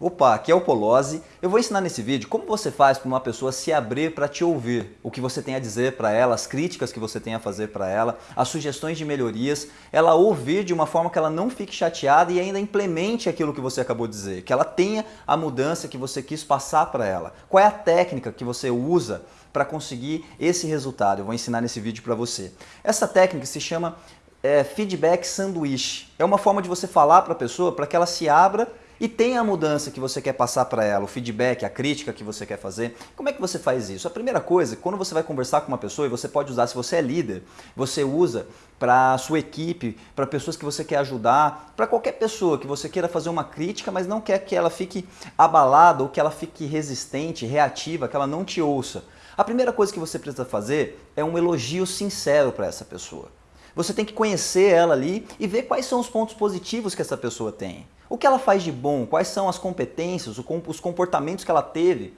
Opa, aqui é o Polozzi. Eu vou ensinar nesse vídeo como você faz para uma pessoa se abrir para te ouvir, o que você tem a dizer para ela, as críticas que você tem a fazer para ela, as sugestões de melhorias, ela ouvir de uma forma que ela não fique chateada e ainda implemente aquilo que você acabou de dizer, que ela tenha a mudança que você quis passar para ela. Qual é a técnica que você usa para conseguir esse resultado? Eu vou ensinar nesse vídeo para você. Essa técnica se chama é, feedback sanduíche. É uma forma de você falar para a pessoa para que ela se abra e tem a mudança que você quer passar para ela, o feedback, a crítica que você quer fazer. Como é que você faz isso? A primeira coisa, quando você vai conversar com uma pessoa, e você pode usar, se você é líder, você usa para a sua equipe, para pessoas que você quer ajudar, para qualquer pessoa que você queira fazer uma crítica, mas não quer que ela fique abalada ou que ela fique resistente, reativa, que ela não te ouça. A primeira coisa que você precisa fazer é um elogio sincero para essa pessoa. Você tem que conhecer ela ali e ver quais são os pontos positivos que essa pessoa tem. O que ela faz de bom? Quais são as competências, os comportamentos que ela teve,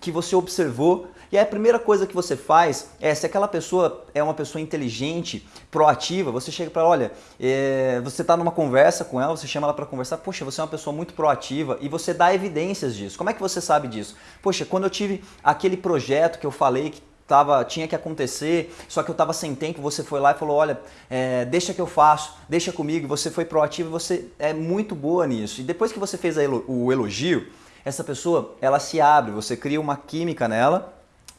que você observou? E aí a primeira coisa que você faz é, se aquela pessoa é uma pessoa inteligente, proativa, você chega para olha, é, você está numa conversa com ela, você chama ela para conversar, poxa, você é uma pessoa muito proativa e você dá evidências disso. Como é que você sabe disso? Poxa, quando eu tive aquele projeto que eu falei que tava, tinha que acontecer, só que eu estava sem tempo, você foi lá e falou, olha, é, deixa que eu faço, deixa comigo, você foi proativo, você é muito boa nisso. E depois que você fez o elogio, essa pessoa, ela se abre, você cria uma química nela,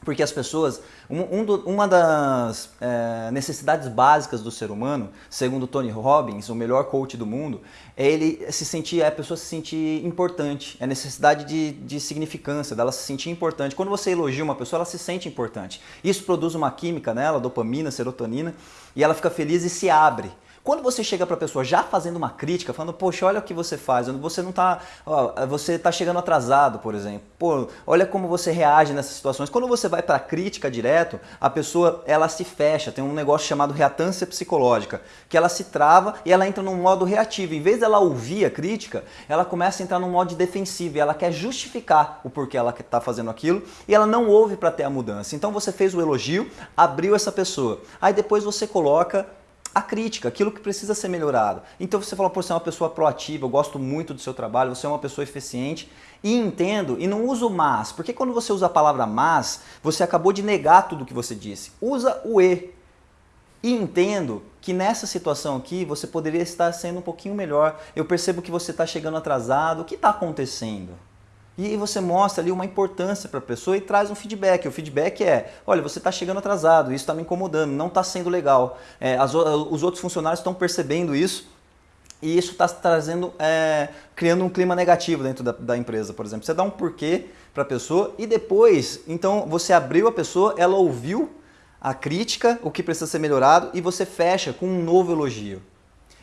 porque as pessoas, um, um do, uma das é, necessidades básicas do ser humano, segundo Tony Robbins, o melhor coach do mundo, é ele se sentir, é a pessoa se sentir importante, é a necessidade de, de significância, dela se sentir importante. Quando você elogia uma pessoa, ela se sente importante. Isso produz uma química nela, dopamina, serotonina, e ela fica feliz e se abre. Quando você chega para a pessoa já fazendo uma crítica, falando, poxa, olha o que você faz, você não tá, ó, você tá chegando atrasado, por exemplo. Pô, olha como você reage nessas situações. Quando você vai para a crítica direto, a pessoa ela se fecha, tem um negócio chamado reatância psicológica, que ela se trava e ela entra num modo reativo. Em vez dela ouvir a crítica, ela começa a entrar num modo defensivo e ela quer justificar o porquê ela está fazendo aquilo e ela não ouve para ter a mudança. Então você fez o elogio, abriu essa pessoa. Aí depois você coloca a crítica, aquilo que precisa ser melhorado. Então você fala, por você é uma pessoa proativa, eu gosto muito do seu trabalho, você é uma pessoa eficiente e entendo e não uso mas, porque quando você usa a palavra mas, você acabou de negar tudo que você disse. Usa o e. E entendo que nessa situação aqui você poderia estar sendo um pouquinho melhor. Eu percebo que você está chegando atrasado. O que está acontecendo? E você mostra ali uma importância para a pessoa e traz um feedback. O feedback é, olha, você está chegando atrasado, isso está me incomodando, não está sendo legal. É, as, os outros funcionários estão percebendo isso e isso está trazendo, é, criando um clima negativo dentro da, da, empresa, por exemplo. Você dá um porquê para a pessoa e depois, então você abriu a pessoa, ela ouviu a crítica, o que precisa ser melhorado e você fecha com um novo elogio.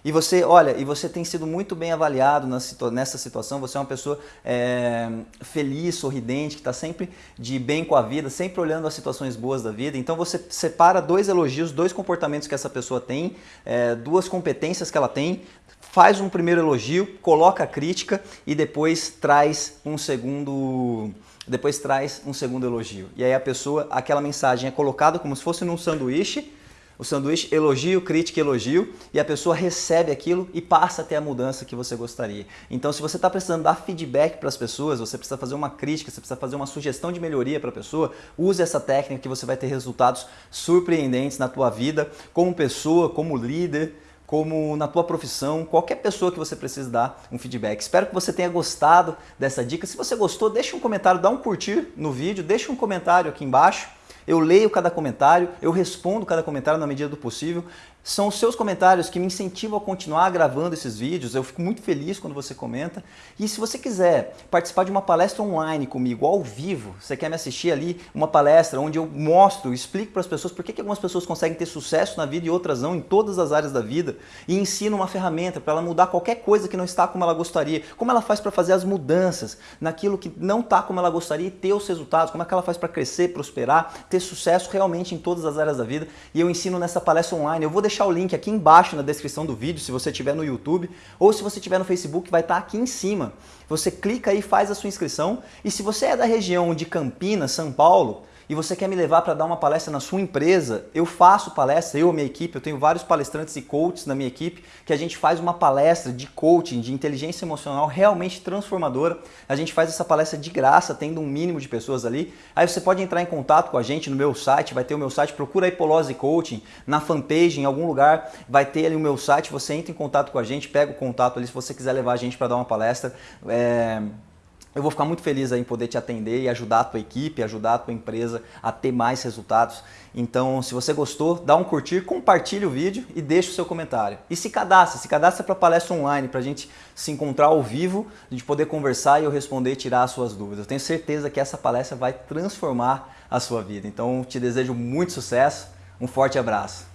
E você, olha, e você tem sido muito bem avaliado nessa situação, você é uma pessoa é, feliz, sorridente, que está sempre de bem com a vida, sempre olhando as situações boas da vida. Então você separa dois elogios, dois comportamentos que essa pessoa tem, é, duas competências que ela tem, faz um primeiro elogio, coloca a crítica e depois traz um segundo depois traz um segundo elogio. E aí a pessoa, aquela mensagem é colocada como se fosse num sanduíche, o sanduíche elogio, crítica, elogio, e a pessoa recebe aquilo e passa a ter a mudança que você gostaria. Então, se você está precisando dar feedback para as pessoas, você precisa fazer uma crítica, você precisa fazer uma sugestão de melhoria para a pessoa, use essa técnica que você vai ter resultados surpreendentes na tua vida, como pessoa, como líder, como na tua profissão, qualquer pessoa que você precise dar um feedback. Espero que você tenha gostado dessa dica. Se você gostou, deixa um comentário, dá um curtir no vídeo, deixa um comentário aqui embaixo. Eu leio cada comentário, eu respondo cada comentário na medida do possível. São os seus comentários que me incentivam a continuar gravando esses vídeos. Eu fico muito feliz quando você comenta. E se você quiser participar de uma palestra online comigo, ao vivo, você quer me assistir ali, uma palestra onde eu mostro, explico para as pessoas por que, que algumas pessoas conseguem ter sucesso na vida e outras não, em todas as áreas da vida, e ensino uma ferramenta para ela mudar qualquer coisa que não está como ela gostaria, como ela faz para fazer as mudanças naquilo que não está como ela gostaria e ter os resultados, como é que ela faz para crescer, prosperar, ter sucesso realmente em todas as áreas da vida. E eu ensino nessa palestra online. Eu vou deixar o link aqui embaixo na descrição do vídeo, se você estiver no YouTube, ou se você estiver no Facebook, vai estar aqui em cima. Você clica aí, faz a sua inscrição, e se você é da região de Campinas, São Paulo, e você quer me levar para dar uma palestra na sua empresa, eu faço palestra, eu minha equipe, eu tenho vários palestrantes e coaches na minha equipe, que a gente faz uma palestra de coaching, de inteligência emocional realmente transformadora. A gente faz essa palestra de graça, tendo um mínimo de pessoas ali. Aí você pode entrar em contato com a gente no meu site, vai ter o meu site, procura aí Polose Coaching, na fanpage, em algum lugar, vai ter ali o meu site, você entra em contato com a gente, pega o contato ali se você quiser levar a gente para dar uma palestra. É eu vou ficar muito feliz em poder te atender e ajudar a tua equipe, ajudar a tua empresa a ter mais resultados. Então, se você gostou, dá um curtir, compartilhe o vídeo e deixa o seu comentário. E se cadastra, se cadastra para palestra online, para a gente se encontrar ao vivo, a gente poder conversar e eu responder e tirar as suas dúvidas. Eu tenho certeza que essa palestra vai transformar a sua vida. Então, te desejo muito sucesso, um forte abraço.